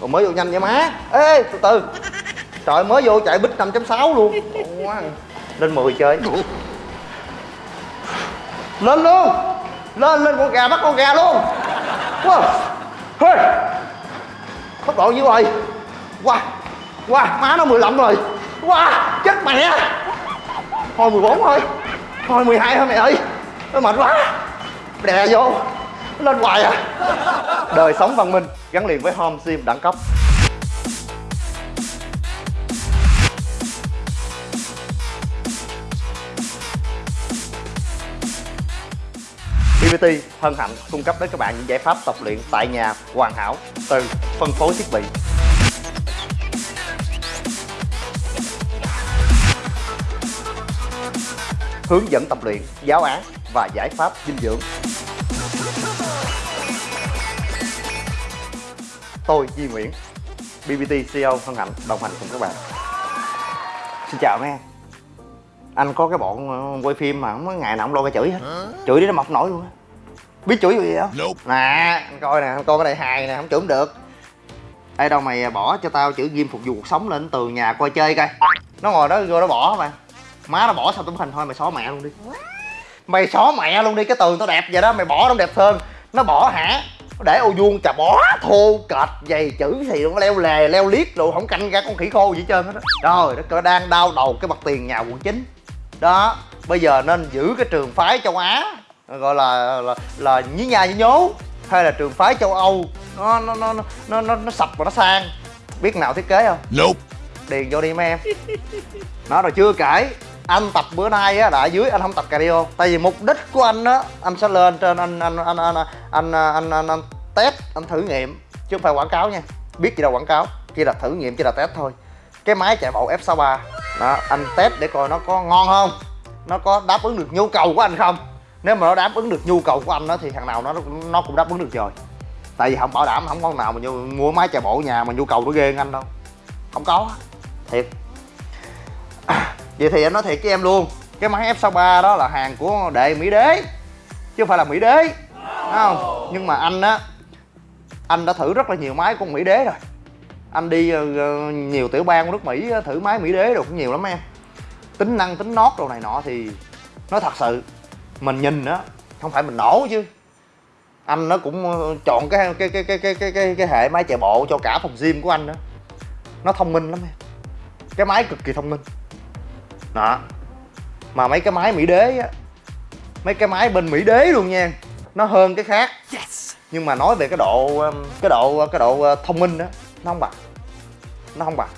rồi mới vô nhanh vậy má. Ê, từ từ. Trời, mới vô chạy bích 5.6 luôn. Quá. Lên 10 chơi. Lên luôn. Lên lên con gà, bắt con gà luôn. Wow hey. tốc độ nhiêu rồi wow wow má nó 15 rồi. Wow chết mẹ. Thôi 14 thôi. Thôi 12 thôi mẹ ơi. Nó mệt quá. Đè vô lên hoài à? Đời sống văn minh gắn liền với home sim đẳng cấp. BBT hân hạnh cung cấp đến các bạn những giải pháp tập luyện tại nhà hoàn hảo từ phân phối thiết bị. Hướng dẫn tập luyện, giáo án và giải pháp dinh dưỡng. Tôi Duy Nguyễn, BBT CEO hân hạnh đồng hành cùng các bạn. Xin chào mấy em. Anh có cái bọn ờ, quay phim mà không có ngày nào không lo cái chửi hết. Chửi đi nó mọc nổi luôn á. Biết chửi gì không? Nè, anh coi nè, anh coi cái này hài nè, không chửi không được. Ê đâu mày bỏ cho tao chữ ghim phục vụ cuộc sống lên từ nhà coi chơi coi. Nó ngồi đó vô nó bỏ mà má nó bỏ sao tấm hình thôi mày xóa mẹ luôn đi mày xóa mẹ luôn đi cái tường tao đẹp vậy đó mày bỏ nó đẹp hơn nó bỏ hả để ô vuông chà bó thô kệch dày chữ thì nó leo lề leo liếc rồi không canh ra con khỉ khô gì hết trơn hết đó rồi nó đang đau đầu cái mặt tiền nhà quận chín. Đó bây giờ nên giữ cái trường phái châu á gọi là là, là nhí nha nhí nhố hay là trường phái châu âu. Nó nó nó nó nó, nó sập và nó sang. Biết nào thiết kế không? Nope. điền vô đi mấy em. Nó rồi chưa kể anh tập bữa nay á là ở dưới anh không tập cardio tại vì mục đích của anh á anh sẽ lên trên anh anh anh anh anh anh, anh, anh, anh test anh thử nghiệm. Chứ không phải quảng cáo nha. Biết gì đâu quảng cáo. Chỉ là thử nghiệm chỉ là test thôi. Cái máy chạy bộ F63 đó anh test để coi nó có ngon không. Nó có đáp ứng được nhu cầu của anh không. Nếu mà nó đáp ứng được nhu cầu của anh đó thì thằng nào nó nó cũng đáp ứng được rồi. Tại vì không bảo đảm không con nào mà mua máy chạy bộ nhà mà nhu cầu nó ghê anh đâu. Không có. Thiệt vậy thì anh nói thiệt với em luôn cái máy F63 đó là hàng của đệ Mỹ Đế chứ không phải là Mỹ Đế Đúng không? Nhưng mà anh á anh đã thử rất là nhiều máy của Mỹ Đế rồi. Anh đi ờ, ờ, nhiều tiểu bang của nước Mỹ thử máy Mỹ Đế được cũng nhiều lắm em. Tính năng tính nót đồ này nọ thì nói thật sự mình nhìn á không phải mình nổ chứ. Anh nó cũng ờ, chọn cái cái cái cái cái cái cái, cái hệ máy chạy bộ cho cả phòng gym của anh đó. Nó thông minh lắm em. Cái máy cực kỳ thông minh đó. Mà mấy cái máy mỹ đế á mấy cái máy bên mỹ đế luôn nha. Nó hơn cái khác. Yes. nhưng mà nói về cái độ um, cái độ cái độ uh, thông minh đó nó không bằng. Nó không bằng.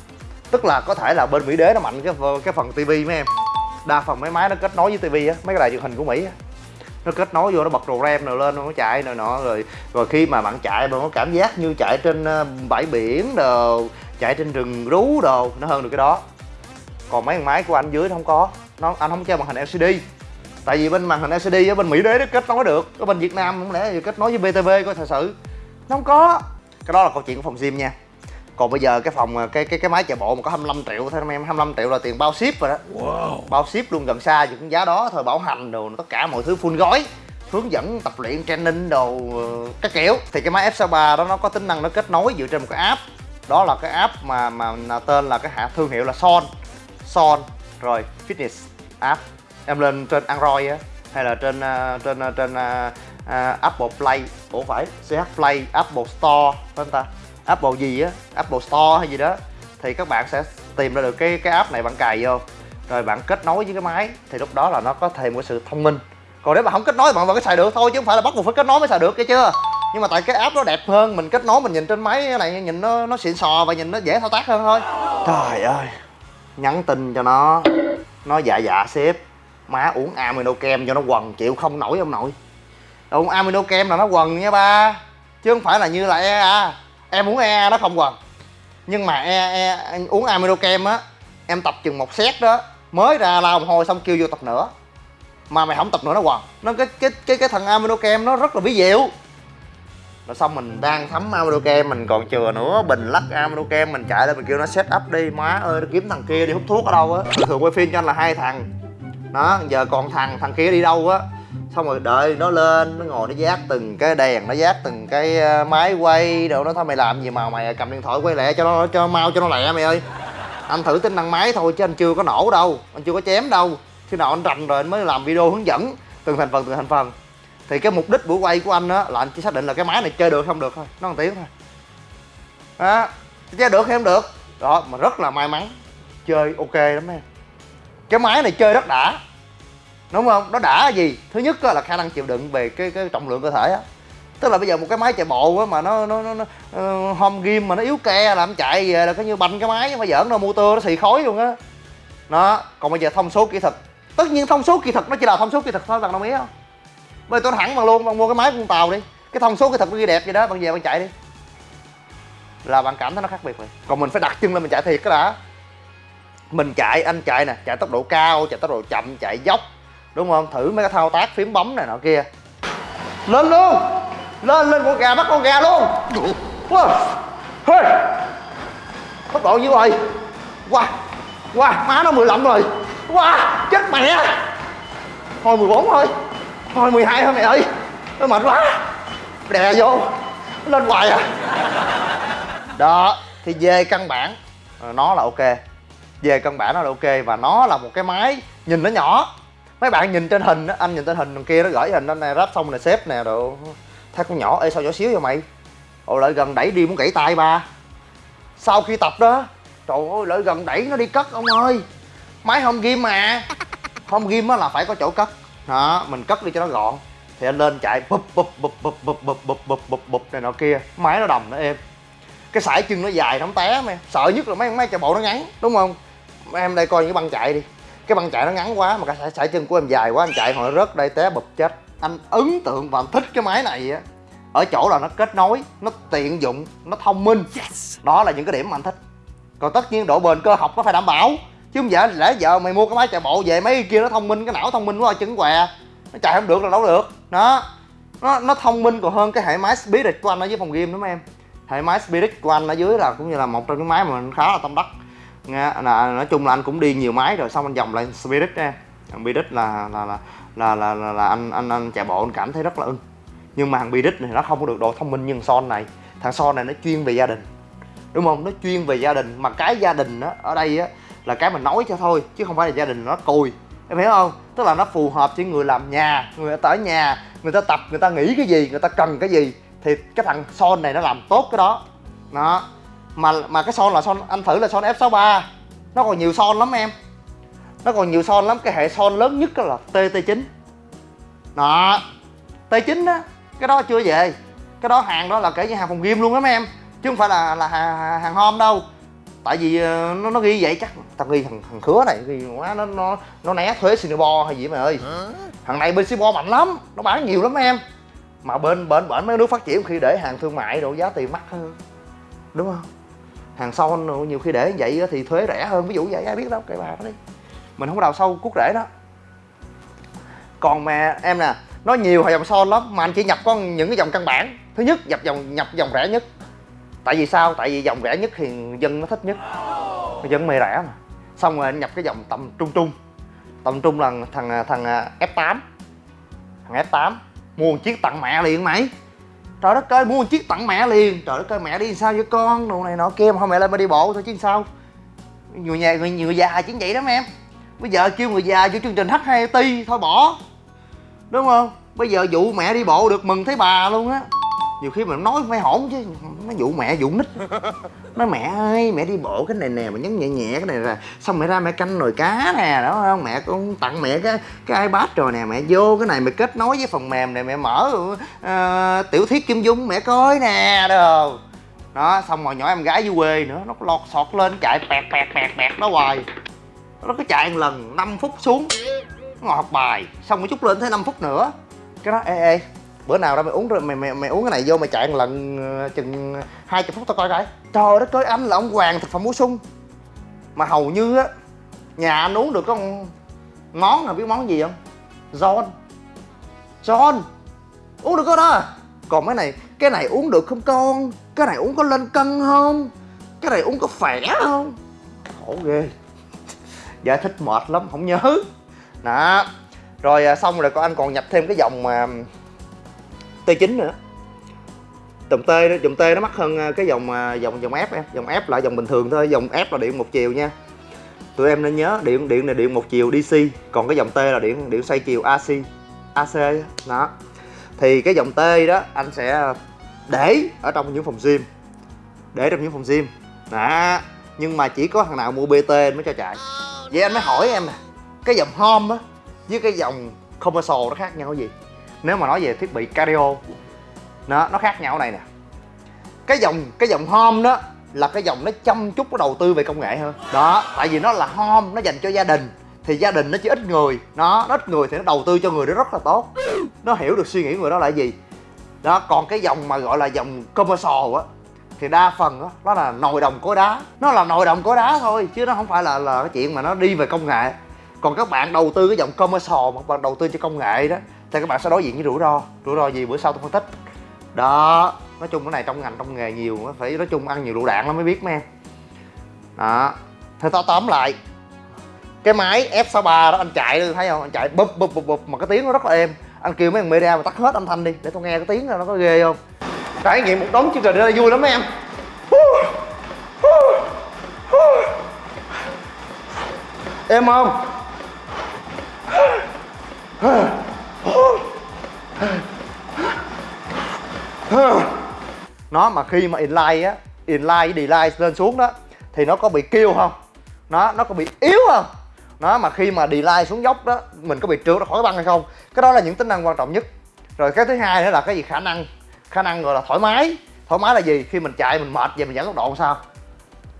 Tức là có thể là bên mỹ đế nó mạnh cái cái phần tivi mấy em. Đa phần mấy máy nó kết nối với tivi á mấy cái đài truyền hình của mỹ á. Nó kết nối vô nó bật đồ ram rồi lên nó chạy rồi nọ rồi rồi khi mà bạn chạy bạn có cảm giác như chạy trên uh, bãi biển đồ chạy trên rừng rú đồ nó hơn được cái đó còn mấy thằng máy của anh dưới nó không có. Nó anh không chơi màn hình LCD tại vì bên màn hình LCD ở bên Mỹ đế nó kết nối được. Ở bên Việt Nam không lẽ kết nối với BTV coi thật sự. Nó không có. Cái đó là câu chuyện của phòng gym nha. Còn bây giờ cái phòng cái cái cái máy chạy bộ mà có 25 triệu thôi em 25 triệu là tiền bao ship rồi đó. Wow. bao ship luôn gần xa thì cũng giá đó thôi bảo hành đồ tất cả mọi thứ full gói. Hướng dẫn tập luyện training đồ các kiểu. Thì cái máy F63 đó nó có tính năng nó kết nối dựa trên một cái app. Đó là cái app mà mà tên là cái hạ thương hiệu là Son Son rồi Fitness app. Em lên trên Android á hay là trên uh, trên uh, trên uh, uh, Apple Play. Ủa phải CH Play Apple Store phải không ta? Apple gì á? Apple Store hay gì đó. Thì các bạn sẽ tìm ra được cái cái app này bạn cài vô. Rồi bạn kết nối với cái máy thì lúc đó là nó có thêm một sự thông minh. Còn nếu mà không kết nối bạn vẫn có xài được thôi chứ không phải là bắt buộc phải kết nối mới xài được cái chưa nhưng mà tại cái app nó đẹp hơn mình kết nối mình nhìn trên máy này nhìn nó nó xịn sò và nhìn nó dễ thao tác hơn thôi. Trời ơi nhắn tin cho nó nó dạ dạ sếp má uống amino kem cho nó quần chịu không nổi ông nội. Uống amino kem là nó quần nha ba chứ không phải là như là ea em uống ea nó không quần. Nhưng mà e, e uống amino kem á em tập chừng một set đó mới ra lao một hồi xong kêu vô tập nữa. Mà mày không tập nữa nó quần. Nó cái cái cái cái thằng amino kem nó rất là bí diệu rồi xong mình đang thấm amino kem mình còn chừa nữa. Bình lắc amino kem mình chạy lên, mình kêu nó set up đi. Má ơi, nó kiếm thằng kia đi hút thuốc ở đâu á? Thường quay phim cho anh là hai thằng. Đó, giờ còn thằng thằng kia đi đâu á? Xong rồi đợi nó lên, nó ngồi, nó giác từng cái đèn, nó giác từng cái ờ, máy quay đâu nó thôi, mày làm gì mà mày cầm điện thoại quay lẹ cho nó, cho mau cho nó lẹ, mày ơi. Anh thử tính năng máy thôi, chứ anh chưa có nổ đâu. Anh chưa có chém đâu. Khi nào anh rành rồi, anh mới làm video hướng dẫn. Từng thành phần, từng thành phần thì cái mục đích buổi quay của anh á là anh chỉ xác định là cái máy này chơi được không được thôi. Nó một tiếng thôi. Đó. Chơi được hay không được? Đó mà rất là may mắn. Chơi ok lắm em. Cái máy này chơi rất đã. Đúng không? Nó đã gì? Thứ nhất là khả năng chịu đựng về cái cái trọng lượng cơ thể á. Tức là bây giờ một cái máy chạy bộ á mà nó nó nó, nó uh, home game mà nó yếu ke làm chạy về là cái như banh cái máy mà giỡn đâu motor nó xì khói luôn á. Nó còn bây giờ thông số kỹ thuật. Tất nhiên thông số kỹ thuật nó chỉ là thông số kỹ thuật thôi bạn đồng ý không? Bây giờ tôi thẳng bằng luôn bạn mua cái máy con tàu đi. Cái thông số cái thật nó ghi đẹp vậy đó bạn về bạn chạy đi. Là bạn cảm thấy nó khác biệt rồi. Còn mình phải đặt chân lên mình chạy thiệt cái đã. Mình chạy, anh chạy nè, chạy tốc độ cao, chạy tốc độ chậm, chạy dốc. Đúng không? Thử mấy cái thao tác phím bấm này nọ kia. Lên luôn! Lên lên con gà, bắt con gà luôn! Wow. hey. tốc độ như rồi wow! Wow! Má nó 15 rồi. Wow! Chết mẹ! Thôi 14 thôi thôi 12 thôi mẹ ơi? Nó mệt quá. Đè vô. Lên hoài à. Đó, thì về căn bản. Ờ, nó là ok. Về căn bản nó là ok và nó là một cái máy nhìn nó nhỏ. Mấy bạn nhìn trên hình anh nhìn trên hình đằng kia nó gửi hình, anh này ráp xong này xếp nè, đồ. Thấy con nhỏ, ê, sao nhỏ xíu vậy mày? Ồ, lại gần đẩy đi muốn gãy tay ba. Sau khi tập đó, trời ơi, lại gần đẩy nó đi cất, ông ơi. Máy không ghim mà. Không ghim á là phải có chỗ cất đó mình cất đi cho nó gọn thì anh lên chạy bụp bụp bụp bụp bụp bụp bụp bụp bụp bụp này nọ kia máy nó đầm nó êm cái sải chân nó dài nó không té mà sợ nhất là mấy mấy chạy bộ nó ngắn đúng không em đây coi những cái băng chạy đi cái băng chạy nó ngắn quá mà cái sải, sải chân của em dài quá anh chạy hồi rớt đây té bụp chết anh ấn tượng và anh thích cái máy này á ở chỗ là nó kết nối nó tiện dụng nó thông minh yes. đó là những cái điểm mà anh thích còn tất nhiên độ bền cơ học nó phải đảm bảo chứ không vợ, lẽ giờ mày mua cái máy chạy bộ về mấy kia nó thông minh cái não thông minh quá trứng què. Nó chạy không được là đâu được. Đó. Nó nó thông minh còn hơn cái hệ máy spirit của anh ở dưới phòng game đúng không em? Hệ máy spirit của anh ở dưới là cũng như là một trong những máy mà mình khá là tâm đắc. Nghe là nói chung là anh cũng đi nhiều máy rồi xong anh dòng lại spirit nha. Spirit là là là là là, là, là anh anh anh chạy bộ anh cảm thấy rất là ưng. Nhưng mà thằng Bidic này nó không có được độ thông minh như thằng Son này. Thằng Son này nó chuyên về gia đình. Đúng không? Nó chuyên về gia đình. Mà cái gia đình đó ở đây á là cái mình nói cho thôi chứ không phải là gia đình nó cùi. Em hiểu không? Tức là nó phù hợp với người làm nhà người ta ở nhà người ta tập người ta nghĩ cái gì người ta cần cái gì thì cái thằng son này nó làm tốt cái đó. Đó. Mà mà cái son là son anh thử là son F63. Nó còn nhiều son lắm em. Nó còn nhiều son lắm cái hệ son lớn nhất là TT9 đó. T9 đó cái đó chưa về. Cái đó hàng đó là kể như hàng phòng game luôn á mấy em chứ không phải là là hàng, hàng hôm đâu tại vì ờ, nó nó ghi vậy chắc tao ghi thằng thằng khứa này ghi quá nó nó nó né thuế singapore hay gì mày ơi. Thằng này bên singapore mạnh lắm nó bán nhiều lắm em. Mà bên bên bển mấy nước phát triển khi để hàng thương mại độ giá tiền mắc hơn đúng không? Hàng son nhiều khi để vậy thì thuế rẻ hơn. Ví dụ vậy ai biết đâu kệ bà đó đi. Mình không đào sâu cút rễ đó. Còn mà em nè nó nhiều dòng son lắm mà anh chỉ nhập có những cái dòng căn bản. Thứ nhất nhập dòng nhập dòng rẻ nhất tại vì sao? Tại vì dòng rẻ nhất thì dân nó thích nhất. Dân mê rẻ mà. Xong rồi anh nhập cái dòng tầm trung trung. Tầm trung là thằng thằng à, F8 thằng F8 mua một chiếc tặng mẹ liền mày. Trời đất ơi mua một chiếc tặng mẹ liền. Trời đất ơi mẹ đi sao với con? Đồ này nọ kia mà không mẹ lên mà đi bộ thôi chứ sao? Người nhà người, người già chính vậy đó em bây giờ kêu người già vô chương trình H2T thôi bỏ. Đúng không? Bây giờ dụ mẹ đi bộ được mừng thấy bà luôn á nhiều khi mình nói phải hổn chứ nó dụ mẹ dụ nít. Nói mẹ ơi mẹ đi bộ cái này nè mà nhấn nhẹ nhẹ cái này là xong mẹ ra mẹ canh nồi cá nè đó không? Mẹ cũng tặng mẹ cái cái ipad rồi nè mẹ vô cái này mẹ kết nối với phần mềm này mẹ mở uh, tiểu thuyết kim dung mẹ coi nè đồ đó xong rồi nhỏ em gái dưới quê nữa nó lọt sọt lên chạy pẹt pẹt pẹt pẹt đó hoài. Nó cứ chạy một lần 5 phút xuống ngồi học bài xong một chút lên thấy 5 phút nữa. Cái đó ê ê bữa nào ra mày uống rồi, mày mày mày uống cái này vô mày chạy một lần ờ, chừng hai chục phút tao coi cái trời đất ơi, anh là ông hoàng thực phẩm bổ sung. Mà hầu như á, nhà anh uống được có món nào biết món gì không? John. John, uống được có đó à? còn cái này cái này uống được không con? Cái này uống có lên cân không? Cái này uống có khỏe không? Khổ ghê. Giải thích mệt lắm, không nhớ. Đó. Rồi à, xong rồi con anh còn nhập thêm cái dòng mà T9 nữa. Dòng T đó, dòng T nó mắc hơn à, cái dòng à, dòng dòng F em. Dòng F là dòng bình thường thôi dòng F là điện một chiều nha. Tụi em nên nhớ điện điện này điện một chiều DC còn cái dòng T là điện điện xoay chiều AC AC đó. Thì cái dòng T đó anh sẽ để ở trong những phòng gym. Để trong những phòng gym. Đó. Nhưng mà chỉ có thằng nào mua BT mới cho chạy. Vậy anh mới hỏi em nè cái dòng home á với cái dòng commercial nó khác nhau cái gì? Nếu mà nói về thiết bị cardio nó nó khác nhau ở này nè. Cái dòng cái dòng home đó là cái dòng nó chăm chút nó đầu tư về công nghệ hơn. Đó tại vì nó là home nó dành cho gia đình thì gia đình nó chỉ ít người. Nó ít người thì nó đầu tư cho người đó rất là tốt. Nó hiểu được suy nghĩ người đó là gì. Đó còn cái dòng mà gọi là dòng commercial á thì đa phần đó, nó là nồi đồng cối đá. Nó là nồi đồng cối đá thôi chứ nó không phải là là cái chuyện mà nó đi về công nghệ. Còn các bạn đầu tư cái dòng commercial mà bạn đầu tư cho công nghệ đó thì các bạn sẽ đối diện với rủi ro. Rủi ro gì? Bữa sau tôi phân tích. Đó, nói chung cái này trong ngành, trong nghề nhiều, phải nói chung ăn nhiều lựu đạn lắm mới biết mấy em. Đó thì tao tóm lại, cái máy F63 đó, anh chạy thấy không? Anh chạy bụp bụp bụp bụp, mà cái tiếng nó rất là êm. Anh kêu mấy thằng media mà tắt hết âm thanh đi, để tôi nghe cái tiếng nó có ghê không? Trải nghiệm một đống chương trình đây vui lắm mấy em. Em không? Nó mà khi mà inline á inline delay lên xuống đó, thì nó có bị kêu không? Nó nó có bị yếu không? Nó mà khi mà delay xuống dốc đó, mình có bị trượt ra khỏi băng hay không? Cái đó là những tính năng quan trọng nhất. Rồi cái thứ hai nữa là cái gì? Khả năng. Khả năng gọi là thoải mái. Thoải mái là gì? Khi mình chạy mình mệt về mình giảm tốc độ sao?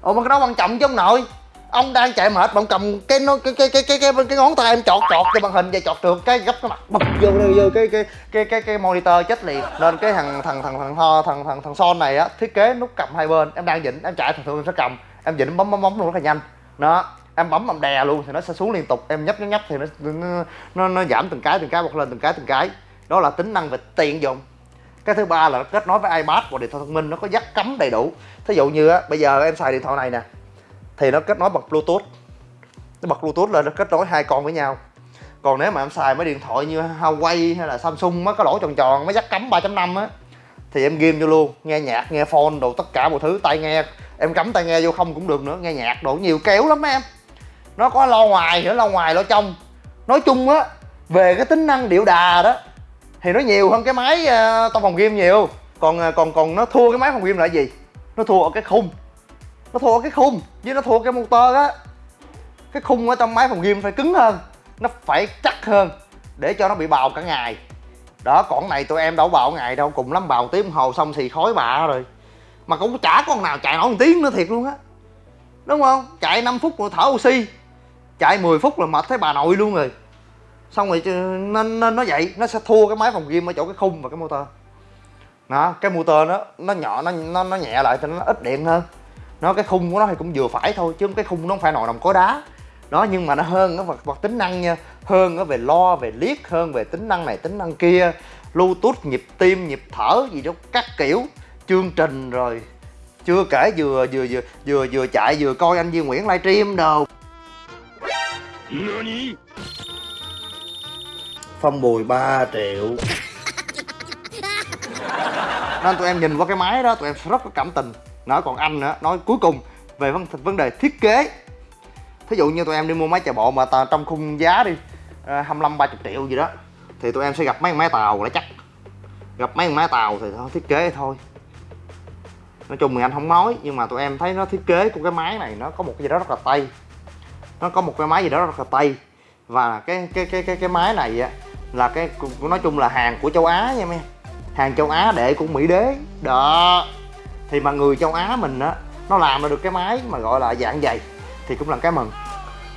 Ồ mà cái đó quan trọng chứ ông nội ông đang chạy mệt mà ông cầm cái nó cái cái cái cái cái, cái, ngón tay em chọt chọt cho màn hình và chọt trượt cái gấp cái mặt bật vô vô cái cái cái cái cái monitor chết liền. Nên cái thằng thằng thằng thằng thằng thằng thằng, thằng son này á thiết kế nút cầm hai bên em đang dịnh em chạy thường thường em sẽ cầm em dịnh bấm bấm bấm luôn rất là nhanh. Đó em bấm em đè luôn thì nó sẽ xuống liên tục em nhấp nhấp nhấp thì nó nó nó, nó giảm từng cái từng cái bật lên từng cái từng cái. Đó là tính năng về tiện dụng. Cái thứ ba là nó kết nối với ipad và điện thoại thông minh nó có dắt cắm đầy đủ. Thí dụ như á bây giờ em xài điện thoại này nè thì nó kết nối bằng bluetooth. Nó bật bluetooth lên nó kết nối hai con với nhau. Còn nếu mà em xài mấy điện thoại như Huawei hay là Samsung mấy cái lỗ tròn tròn mấy dắt cắm 3.5 á thì em ghim vô luôn nghe nhạc nghe phone đồ tất cả mọi thứ tai nghe. Em cắm tai nghe vô không cũng được nữa nghe nhạc đồ nhiều kéo lắm em. Nó có lo ngoài nữa lo ngoài lo trong. Nói chung á về cái tính năng điệu đà đó thì nó nhiều hơn cái máy uh, trong phòng game nhiều. Còn ờ, còn còn nó thua cái máy phòng game là gì? Nó thua ở cái khung nó thua cái khung với nó thua cái motor á cái khung ở trong máy phòng gym phải cứng hơn nó phải chắc hơn để cho nó bị bào cả ngày. Đó còn này tụi em đâu bào ngày đâu cùng lắm bào tiếng hồ xong xì khói bạ rồi. Mà cũng chả con nào chạy nổi một tiếng nữa thiệt luôn á. Đúng không? Chạy 5 phút rồi thở oxy chạy 10 phút là mệt thấy bà nội luôn rồi. Xong rồi nên, nên nó vậy nó sẽ thua cái máy phòng gym ở chỗ cái khung và cái motor. Đó cái motor nó nó nhỏ nó nó, nó nhẹ lại thì nó ít điện hơn nó cái khung của nó thì cũng vừa phải thôi chứ cái khung nó không phải nồi đồng cối đá. Đó nhưng mà nó hơn nó vật, vật tính năng nha. Hơn nó về lo về liếc hơn về tính năng này tính năng kia. Bluetooth nhịp tim nhịp thở gì đó các kiểu. Chương trình rồi. Chưa kể vừa vừa vừa vừa vừa chạy vừa coi anh Duy Nguyễn livestream đồ. Phong bùi 3 triệu. Nên tụi em nhìn qua cái máy đó tụi em rất có cảm tình nói còn anh nữa nói cuối cùng về vấn vấn đề thiết kế. Thí dụ như tụi em đi mua máy chạy bộ mà trong khung giá đi à, 25 30 triệu gì đó thì tụi em sẽ gặp mấy máy tàu là chắc. Gặp mấy máy tàu thì thôi thiết kế thôi. Nói chung thì anh không nói nhưng mà tụi em thấy nó thiết kế của cái máy này nó có một cái gì đó rất là tây. nó có một cái máy gì đó rất là tây và cái cái cái cái cái máy này á là cái nói chung là hàng của châu Á nha em. Hàng châu Á để của Mỹ đế. Đó thì mà người châu Á mình á, nó làm được cái máy mà gọi là dạng dày thì cũng là cái mừng.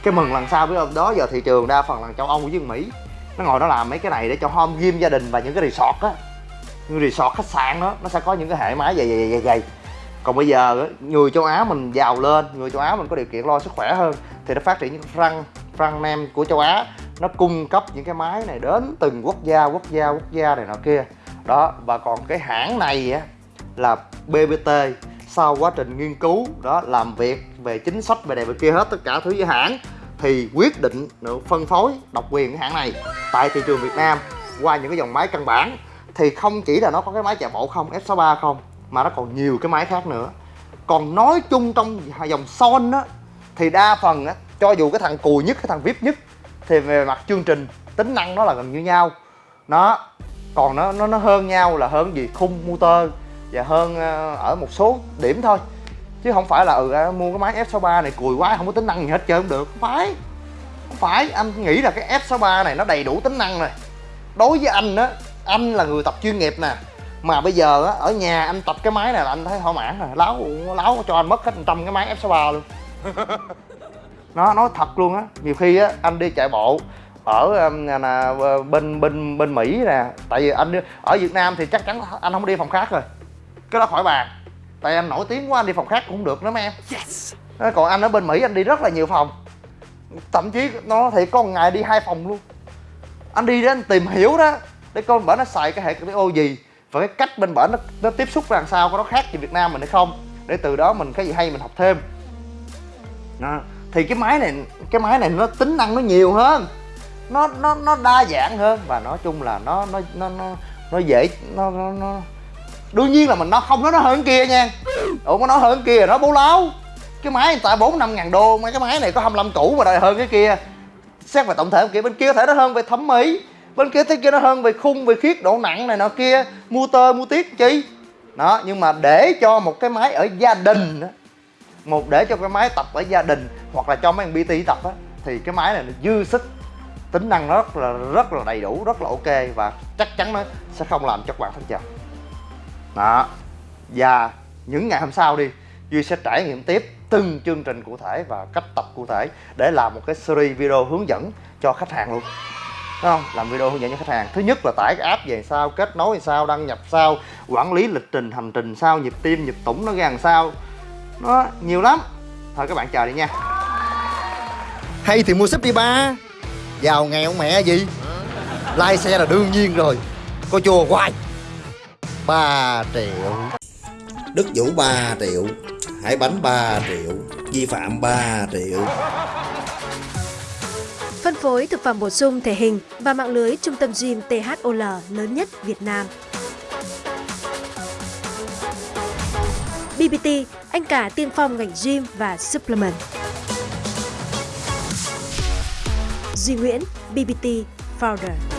Cái mừng lần sau với đó giờ thị trường đa phần là châu Âu với Mỹ, nó ngồi nó làm mấy cái này để cho home gym gia đình và những cái resort á. Như resort khách sạn đó, nó sẽ có những cái hệ máy dày dày dày dày còn bây giờ người châu Á mình giàu lên, người châu Á mình có điều kiện lo sức khỏe hơn, thì nó phát triển những răng răng nem của châu Á, nó cung cấp những cái máy này đến từng quốc gia quốc gia quốc gia này nọ kia. Đó, và còn cái hãng này á là BBT sau quá trình nghiên cứu, đó, làm việc về chính sách về này về kia hết tất cả thứ với hãng thì quyết định phân phối độc quyền cái hãng này tại thị trường Việt Nam qua những cái dòng máy căn bản. Thì không chỉ là nó có cái máy chạy bộ không F63 không, mà nó còn nhiều cái máy khác nữa. Còn nói chung trong dòng son á, thì đa phần á, cho dù cái thằng cùi nhất, cái thằng vip nhất, thì về mặt chương trình tính năng nó là gần như nhau. Nó, còn nó nó nó hơn nhau là hơn gì khung motor và hơn ờ, ở một số điểm thôi. Chứ không phải là ừ mua cái máy F63 này cùi quá không có tính năng gì hết trơn không được. Không phải. Không phải. Anh nghĩ là cái F63 này nó đầy đủ tính năng rồi. Đối với anh á anh là người tập chuyên nghiệp nè. Mà bây giờ á ở nhà anh tập cái máy này là anh thấy thỏa mãn rồi. Láo láo cho anh mất hết trăm cái máy F63 luôn. Nó nói thật luôn á. Nhiều khi á anh đi chạy bộ ở là, ờ, bên bên bên mỹ nè. Tại vì anh ở việt nam thì chắc chắn anh không đi phòng khác rồi cái đó khỏi bàn. Tại anh nổi tiếng quá anh đi phòng khác cũng không được nữa mấy em. Yes. còn anh ở bên mỹ anh đi rất là nhiều phòng. Thậm chí nó thì có một ngày đi hai phòng luôn. Anh đi để anh tìm hiểu đó để coi bển nó xài cái hệ ô gì. Và cái cách bên bển nó, nó tiếp xúc ra làm sao có nó khác gì việt nam mình hay không. Để từ đó mình cái gì hay mình học thêm. Đó. thì cái máy này cái máy này nó tính năng nó nhiều hơn. Nó nó nó đa dạng hơn. Và nói chung là nó nó nó nó nó dễ nó nó, nó đương nhiên là mình nó không nói nó hơn kia nha. Ủa có nói hơn kia nó bố láo. Cái máy người ta bốn năm ngàn đô, mấy cái máy này có 25 cũ mà đòi hơn cái kia. Xét về tổng thể kia, bên kia có thể nó hơn về thẩm mỹ, bên kia thế kia nó hơn về khung, về khiết độ nặng này nọ kia. Motor mua tiết chi. Đó, nhưng mà để cho một cái máy ở gia đình một để cho cái máy tập ở gia đình hoặc là cho mấy thằng bt tập á, thì cái máy này nó dư sức, tính năng nó rất là rất là đầy đủ, rất là ok và chắc chắn nó sẽ không làm cho các bạn thất vọng đó. Và những ngày hôm sau đi, duy sẽ trải nghiệm tiếp từng chương trình cụ thể và cách tập cụ thể để làm một cái series video hướng dẫn cho khách hàng luôn. Đúng không? Làm video hướng dẫn cho khách hàng. Thứ nhất là tải cái app về sao, kết nối sao, đăng nhập sao, quản lý lịch trình, hành trình sao, nhịp tim, nhịp tủng nó ra làm sao. Nó nhiều lắm. Thôi các bạn chờ đi nha. Hay thì mua súp đi ba. Giàu nghèo mẹ gì? Lai xe là đương nhiên rồi. Có chùa hoài. 3 triệu Đức Vũ 3 triệu Hải Bánh 3 triệu Vi phạm 3 triệu Phân phối thực phẩm bổ sung thể hình và mạng lưới trung tâm gym THOL lớn nhất Việt Nam. BBT, anh cả tiên phong ngành gym và supplement. Duy Nguyễn, BBT Founder.